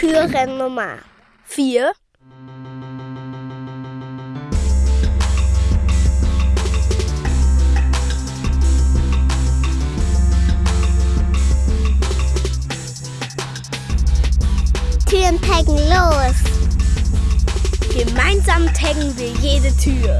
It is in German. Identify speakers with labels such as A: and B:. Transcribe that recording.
A: Türen Nummer 4. Türen taggen los. Gemeinsam taggen wir jede Tür.